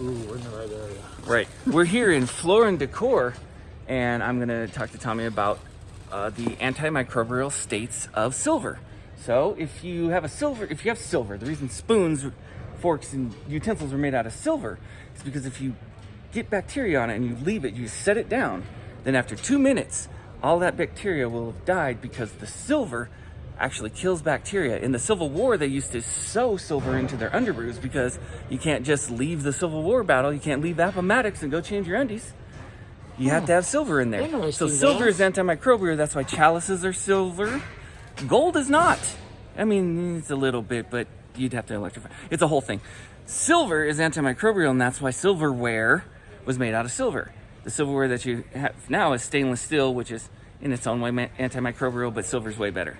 Ooh, we're in the right area. Right. We're here in Floor and Decor, and I'm going to talk to Tommy about uh, the antimicrobial states of silver. So, if you have a silver, if you have silver, the reason spoons, forks, and utensils are made out of silver is because if you get bacteria on it and you leave it, you set it down, then after two minutes, all that bacteria will have died because the silver actually kills bacteria. In the Civil War, they used to sew silver into their underoos because you can't just leave the Civil War battle. You can't leave Appomattox and go change your undies. You have to have silver in there. So silver Vance. is antimicrobial. That's why chalices are silver. Gold is not. I mean, it's a little bit, but you'd have to electrify. It's a whole thing. Silver is antimicrobial, and that's why silverware was made out of silver. The silverware that you have now is stainless steel, which is in its own way antimicrobial, but silver's way better.